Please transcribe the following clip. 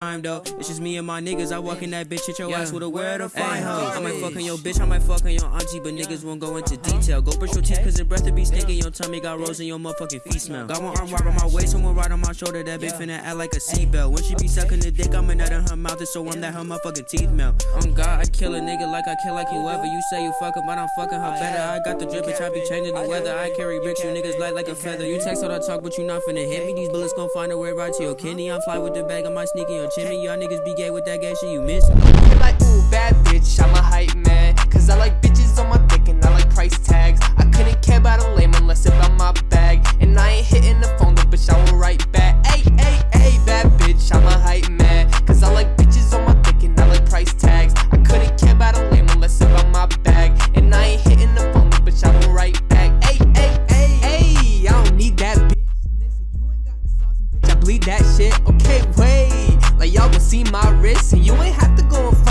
time though. It's just me and my niggas. I walk in that bitch, hit your ass with a where to find hoe. I might fuck on your bitch, I might fuck on your auntie, but niggas won't go into uh-huh. detail. Go brush your teeth, cause the breath to be stinking. Your tummy got rose and your motherfucking feet smell. Got one arm right on my waist, someone right on my shoulder. That bitch finna act like a seatbelt. When she be sucking the dick, I'm a nut in her mouth. It's so warm that her motherfucking teeth melt. On God, I kill a nigga like I kill like whoever. You say you fucking, but I'm fucking her oh, better. I got the drip, bitch, I be changing the weather. I carry bricks, you niggas light like a feather. You text all I talk, but you not finna hit me. These bullets gon' find a way right to your kidney. I'm fly with the bag, I might sneak in your chimney. Y'all niggas be gay with that gay shit, you miss me. You're like, ooh, bad bitch, I'm a hype man. Cause I like bitches on my dick and I like price tags. I couldn't care about a lame unless it about my bag. And I ain't hitting the phone, the bitch, I will write back. Hey, hey, hey, bad bitch, I'm a hype man. Cause I like bitches on my dick and I like price tags. I couldn't care about a lame unless it about my bag. And I ain't hitting the phone, the bitch, I will write back. Hey, hey, hey, hey, I don't need that bitch. You ain't got the sauce, bitch, I bleed that shit. Okay, wait. Like y'all gon' see my wrist, and you ain't have to go front